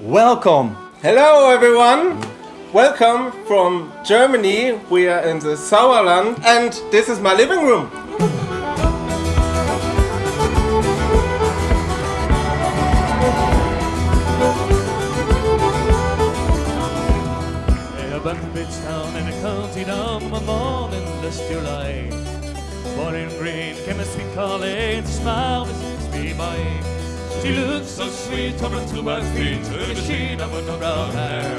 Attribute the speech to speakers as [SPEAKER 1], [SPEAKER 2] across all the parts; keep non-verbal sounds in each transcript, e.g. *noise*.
[SPEAKER 1] Welcome.
[SPEAKER 2] Hello everyone. Welcome from Germany. We are in the Sauerland and this is my living room.
[SPEAKER 3] Up in a county down one morning this July. Born in green, came a sweet smiled She looked so sweet, tumbling to my feet, to the sheen of her brown hair.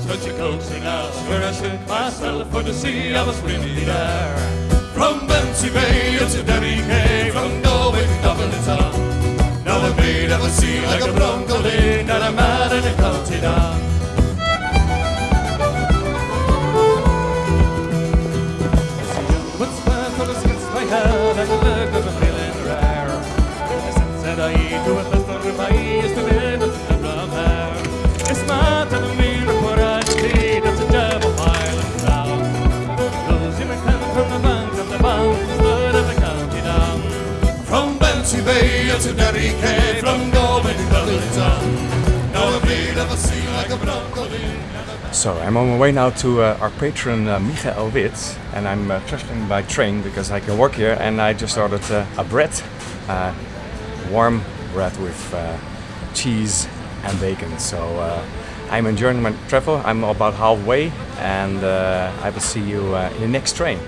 [SPEAKER 3] Such a coaxing out, where I shook myself for to see I was really there. From Bantry Bay to Derry Quay, from Galway to Dublin town. Now the maid of a sea like a bronco lane, and a man in a county down.
[SPEAKER 1] So I'm on my way now to uh, our patron uh, Michael and I'm uh, traveling by train because I can work here and I just ordered uh, a bread, uh, warm bread with uh, cheese and bacon. So I'm enjoying my travel. I'm about halfway and I will see you in the next train.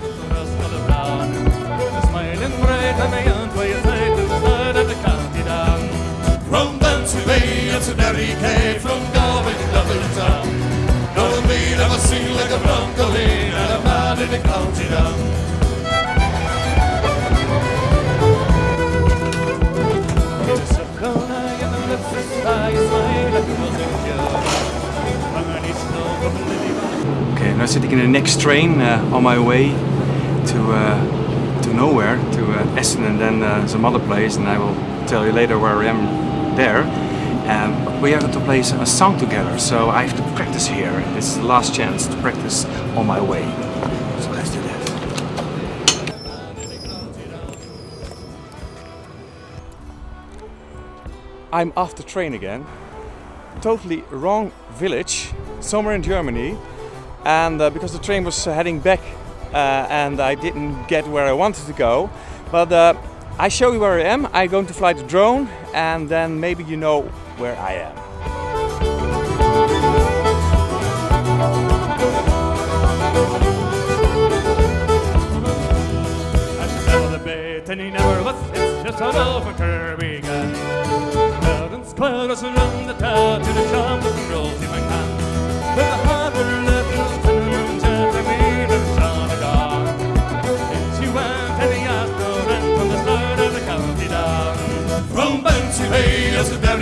[SPEAKER 1] Sitting in the next train uh, on my way to uh, to nowhere, to uh, Essen and then some other place, and I will tell you later where I am there. Um, we are going to play a song together, so I have to practice here. This is the last chance to practice on my way. So let's do that. I'm off the train again. Totally wrong village, somewhere in Germany and uh, because the train was heading back uh, and I didn't get where I wanted to go. But uh, I show you where I am. I'm going to fly the drone and then maybe you know where I am.
[SPEAKER 3] and he never. It's just an around the town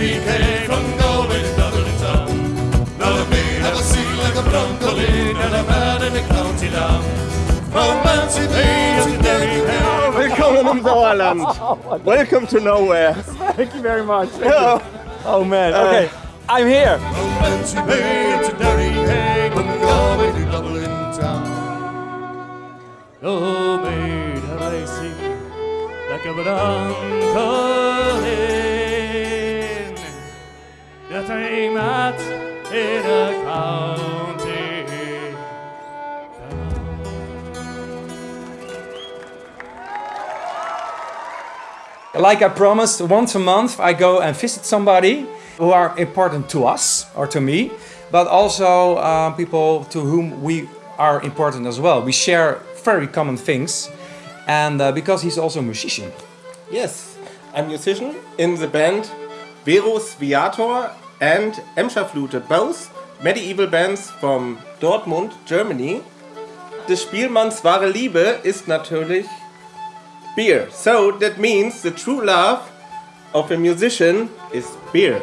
[SPEAKER 3] Bay to Derry Quay, from Galway to Dublin town. Now the maid have a sea like a bronco lane, and a man in the county down. From Bantry Bay to Derry Quay.
[SPEAKER 2] Willkommen im Sauerland. *laughs* Oh, Welcome to nowhere.
[SPEAKER 1] Thank you very much.
[SPEAKER 2] Hello.
[SPEAKER 1] Oh man, uh, okay. I'm here.
[SPEAKER 3] From Bantry Bay to Derry from Galway to Dublin town. Oh, maid, have I seen like a bronco in that I'm at in a county.
[SPEAKER 1] Like I promised, once a month I go and visit somebody who are important to us or to me, but also uh, people to whom we are important as well. We share very common things, and uh, because he's also a musician.
[SPEAKER 2] Yes, I'm a musician in the band Verus Viator and Emscher Flute, both medieval bands from Dortmund, Germany. Des Spielmanns wahre Liebe ist natürlich beer. So that means the true love of a musician is beer.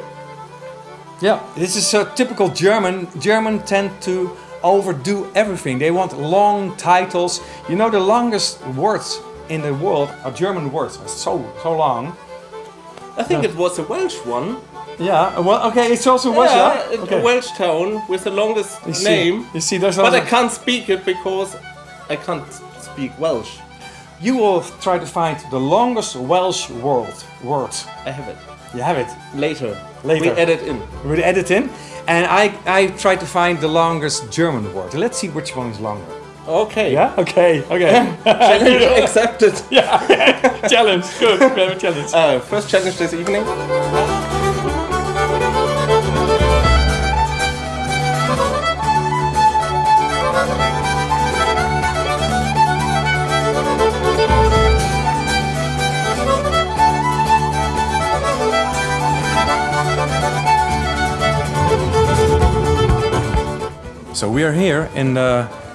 [SPEAKER 1] Yeah, this is a typical German. German tend to overdo everything. They want long titles. You know, the longest words in the world are German words. So so long.
[SPEAKER 2] I think it was a Welsh one.
[SPEAKER 1] Yeah. Well, okay. It's also Welsh.
[SPEAKER 2] yeah,
[SPEAKER 1] Yeah.
[SPEAKER 2] a Welsh town with the longest
[SPEAKER 1] You
[SPEAKER 2] name.
[SPEAKER 1] You see, there's
[SPEAKER 2] But I can't speak it because I can't speak Welsh.
[SPEAKER 1] you will try to find the longest Welsh word. Word.
[SPEAKER 2] I have it.
[SPEAKER 1] You have it.
[SPEAKER 2] Later.
[SPEAKER 1] Later.
[SPEAKER 2] We edit in.
[SPEAKER 1] We edit in. And I, I try to find the longest German word. Let's see which one is longer.
[SPEAKER 2] Okay.
[SPEAKER 1] Yeah? Okay, okay. *laughs*
[SPEAKER 2] Challenge accepted. *laughs*
[SPEAKER 1] challenge, good. We have a challenge.
[SPEAKER 2] Uh, first challenge this evening.
[SPEAKER 1] So we are here in uh,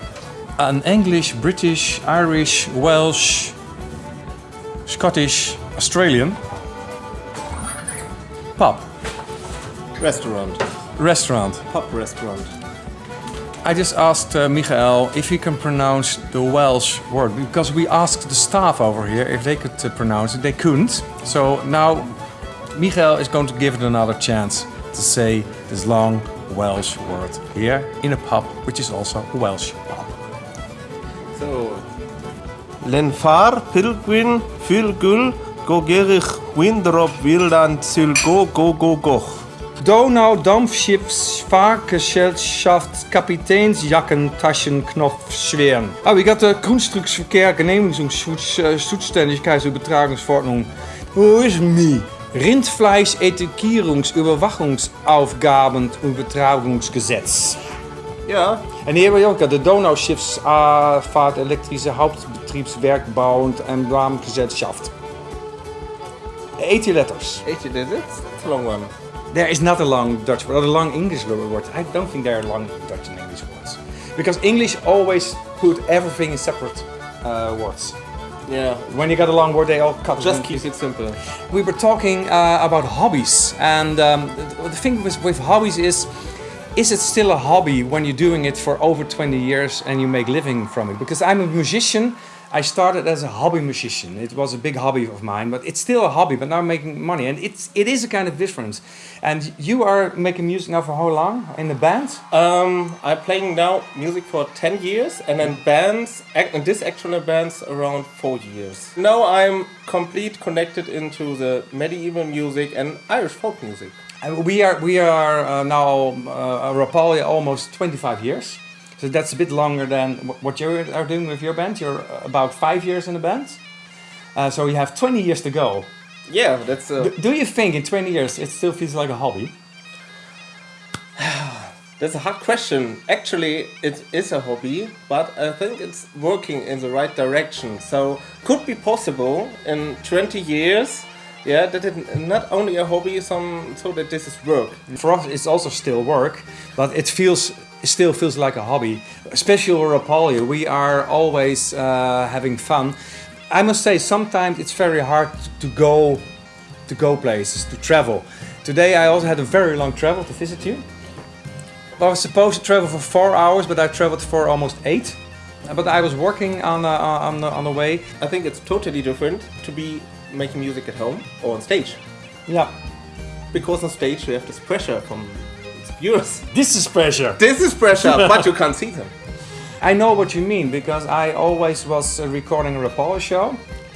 [SPEAKER 1] an English, British, Irish, Welsh, Scottish, Australian pub
[SPEAKER 2] Restaurant.
[SPEAKER 1] restaurant.
[SPEAKER 2] Pub restaurant.
[SPEAKER 1] I just asked uh, Michael if he can pronounce the Welsh word because we asked the staff over here if they could uh, pronounce it. They couldn't. So now Michael is going to give it another chance to say this long Welsh word here in a pub, which is also Welsh
[SPEAKER 2] Lenfar, Pilgwin, Fülgül, Gogerich, Windrop, Wildand, Sylgo, Gogogoch. Donau, Dampfschiffs, Vaargesellschaft,
[SPEAKER 1] Kapiteins, Jacken, Taschen, Knopf, Schweren. Aber ich hatte Grundstücksverkehr, Genehmigungszuständigkeitsübertragungsverordnung. Äh, Wo ist mi? Rindfleisch, Etikierungsüberwachungsaufgaben, Übertragungsgesetz.
[SPEAKER 2] Ja.
[SPEAKER 1] En hier hebben we ook de Donauschiffsvaart elektrische Hauptbedrijf. Hauptbetriebswerkbau und Emblamengesellschaft. 80 letters.
[SPEAKER 2] Echt, did it? It's a long one.
[SPEAKER 1] There is not a long Dutch word, or a long English word. I don't think there are long Dutch and English words. Because English always put everything in separate uh, words.
[SPEAKER 2] Yeah.
[SPEAKER 1] When you got a long word, they all cut
[SPEAKER 2] Just keep it simple.
[SPEAKER 1] We were talking uh, about hobbies, and um, the, the thing with, with hobbies is, is it still a hobby when you're doing it for over 20 years and you make living from it? Because I'm a musician. I started as a hobby musician. It was a big hobby of mine, but it's still a hobby. But now I'm making money, and it's it is a kind of difference. And you are making music now for how long in the band?
[SPEAKER 2] Um, I'm playing now music for 10 years and then bands, act, and this actual bands around 4 years. Now I'm complete connected into the medieval music and Irish folk music.
[SPEAKER 1] And we are we are uh, now uh, Rapalje almost 25 years. So that's a bit longer than what you are doing with your band. You're about five years in the band. Uh, so you have 20 years to go.
[SPEAKER 2] Yeah, that's uh,
[SPEAKER 1] Do you think in 20 years it still feels like a hobby? *sighs*
[SPEAKER 2] that's a hard question. Actually, it is a hobby, but I think it's working in the right direction. So could be possible in 20 years. Yeah, that it not only a hobby, some so that this is work.
[SPEAKER 1] For us, it's also still work, but it feels still feels like a hobby. Especially with Rapalje, we are always uh, having fun. I must say, sometimes it's very hard to go to go places, to travel. Today, I also had a very long travel to visit you. I was supposed to travel for four hours, but I traveled for almost eight. But I was working on the, on the, on the way.
[SPEAKER 2] I think it's totally different to be making music at home or on stage.
[SPEAKER 1] Yeah,
[SPEAKER 2] Because on stage you have this pressure from viewers.
[SPEAKER 1] this is pressure.
[SPEAKER 2] This is pressure, but you can't see them. *laughs*
[SPEAKER 1] I know what you mean because I always was uh, recording a Rapalje show.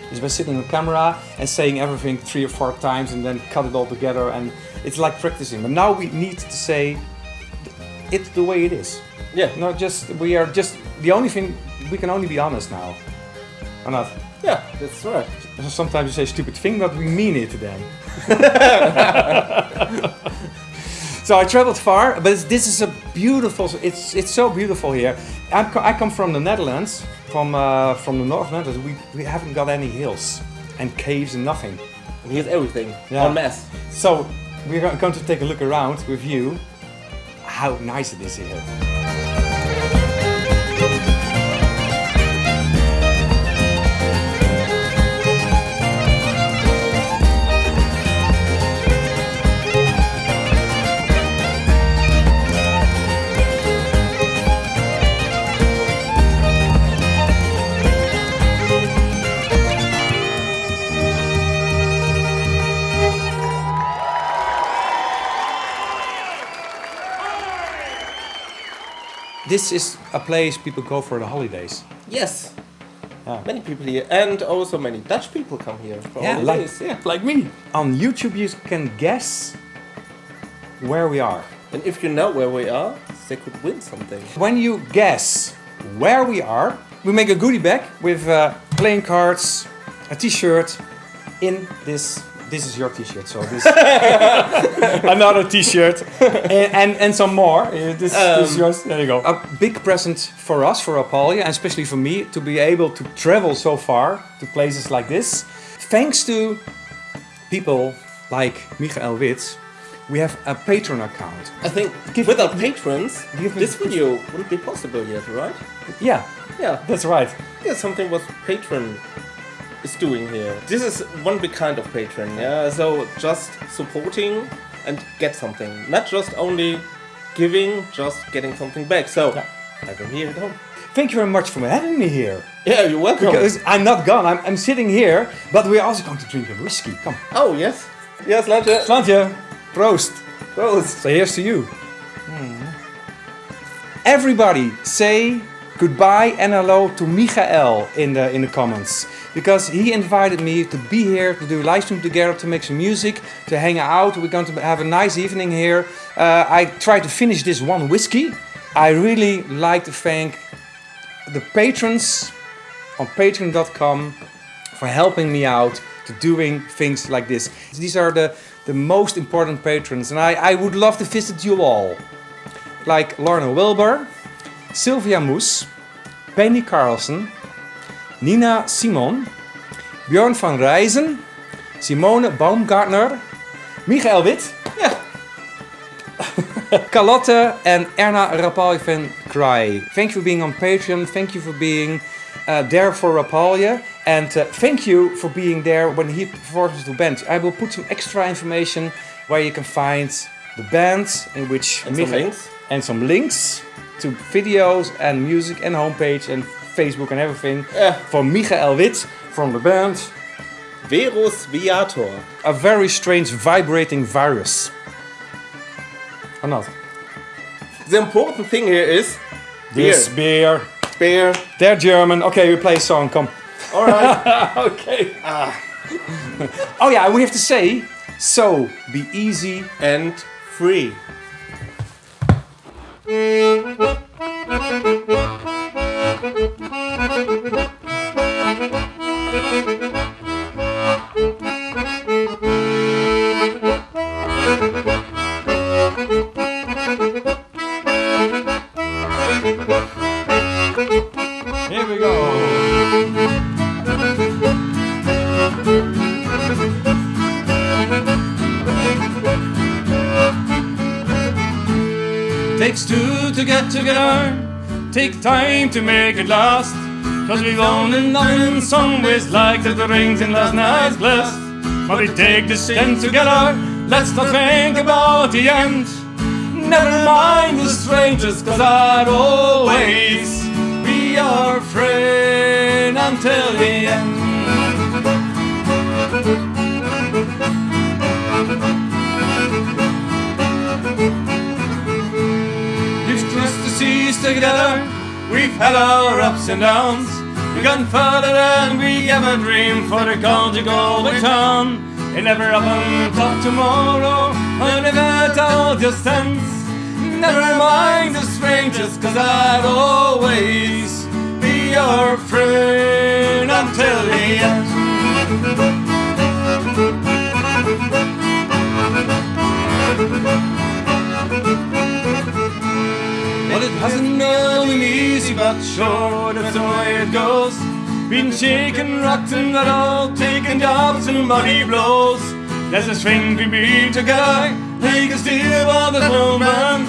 [SPEAKER 1] Just by sitting on camera and saying everything three or four times and then cut it all together and it's like practicing. But now we need to say it the way it is.
[SPEAKER 2] Yeah,
[SPEAKER 1] Not just we are just the only thing we can only be honest now. Or not?
[SPEAKER 2] yeah, that's right.
[SPEAKER 1] Sometimes you say stupid thing, but we mean it then. *laughs* so I traveled far, but this is a beautiful. It's it's so beautiful here. I, co- I come from the Netherlands, from uh, from the North Netherlands. We, we haven't got any hills and caves and nothing.
[SPEAKER 2] And here's everything
[SPEAKER 1] Yeah.
[SPEAKER 2] en masse.
[SPEAKER 1] So we're going to take a look around with you. How nice it is here. This is a place people go for the holidays.
[SPEAKER 2] Yes,
[SPEAKER 1] Yeah.
[SPEAKER 2] Many people here, and also many Dutch people come here. For
[SPEAKER 1] Yeah, like,
[SPEAKER 2] holidays, yeah.
[SPEAKER 1] like me. On YouTube, you can guess where we are.
[SPEAKER 2] And if you know where we are, they could win something.
[SPEAKER 1] When you guess where we are, we make a goodie bag with uh, playing cards, a t-shirt. In this, this is your t-shirt. So this *laughs* another t-shirt and, and and some more. Uh, This, this is
[SPEAKER 2] Um,
[SPEAKER 1] yours. There you go. A big present for us, for Rapalje, and especially for me, to be able to travel so far to places like this, thanks to people like Michael Witz. We have a Patreon account.
[SPEAKER 2] I think
[SPEAKER 1] Give-
[SPEAKER 2] without patrons,
[SPEAKER 1] give me-
[SPEAKER 2] this video wouldn't be possible yet, right?
[SPEAKER 1] Yeah,
[SPEAKER 2] Yeah,
[SPEAKER 1] that's right.
[SPEAKER 2] yeah, something was patron is doing here. This is one big kind of patron, yeah. So just supporting and get something, not just only giving, just getting something back. So
[SPEAKER 1] Yeah.
[SPEAKER 2] have him here at home.
[SPEAKER 1] Thank you very much for having me here.
[SPEAKER 2] Yeah, you're welcome.
[SPEAKER 1] Because I'm not gone, I'm, I'm sitting here, but we're also going to drink a whiskey. Come.
[SPEAKER 2] oh yes, yes, Lantje.
[SPEAKER 1] Slantje, proost.
[SPEAKER 2] Prost.
[SPEAKER 1] So here's to you. Everybody say goodbye and hello to Michael in the in the comments because he invited me to be here to do live stream together to make some music to hang out. We're going to have a nice evening here. Uh, I tried to finish this one whiskey. I really like to thank the patrons on patreon.com for helping me out to doing things like this. These are the, the most important patrons and I, I would love to visit you all. Like Lorna Wilbur, Sylvia Moes, Penny Carlson, Nina Simon, Björn van Rijzen, Simone Baumgartner, Michael Wit. *laughs* Carlotte and Erna Rapalje van Kraai. Thank you for being on Patreon. Thank you for being uh, there for Rapalje. And uh, thank you for being there when he performs the band. I will put some extra information where you can find the band in which
[SPEAKER 2] And some
[SPEAKER 1] Michael-
[SPEAKER 2] links.
[SPEAKER 1] and some links to videos and music and homepage and Facebook and everything
[SPEAKER 2] Yeah.
[SPEAKER 1] for Michael Wit from the band.
[SPEAKER 2] Verus Viator.
[SPEAKER 1] A very strange vibrating virus. Or not?
[SPEAKER 2] The important thing here is
[SPEAKER 1] This beer.
[SPEAKER 2] beer.
[SPEAKER 1] They're German. Okay, we play a song. Come.
[SPEAKER 2] All right. *laughs*
[SPEAKER 1] okay. Ah. oh yeah, we have to say. So be easy.
[SPEAKER 2] and free.
[SPEAKER 3] Mm. Together, take time to make it last. Cause we've only known in some ways like that the rings in last night's blessed. But we take this stand together, let's not think about the end. Never mind the strangers, cause I'd always be your friend until the end. Together, we've had our ups and downs. We've gone further than we ever dreamed for the conjugal return. It never happened till tomorrow, if it all just ends. Never mind the strangers, cause I'd always be your friend until the end. It hasn't been easy, but sure, that's the way it goes. Been shaken, rocked, and not all taking jobs and money blows. There's a string we beat together, they can steal all the moment.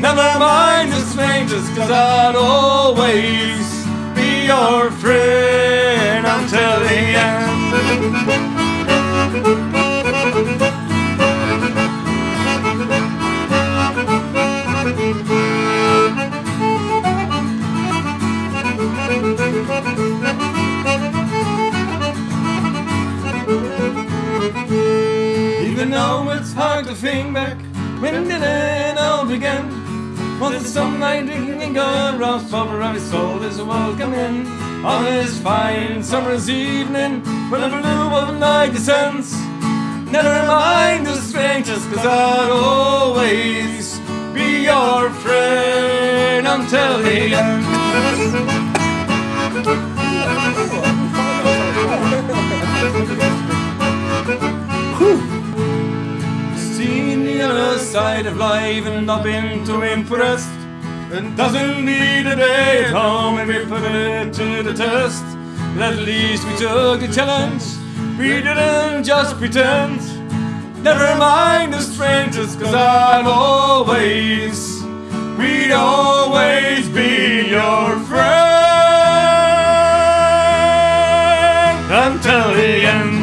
[SPEAKER 3] Never mind the strangers, cause I'd always be your friend until the end. To think back, when it all begin? Was it some night drinking going rough over every soul a welcome in?
[SPEAKER 1] on this fine summer's evening when the blue of night descends. Never mind the strangers, cause I'll always be your friend until the end. Side of life and not been too impressed. It doesn't need a day at home and we put it to the test. But at least we took the challenge. We didn't just pretend. Never mind the strangers, cause I'm always, we'd always be your friend until the end.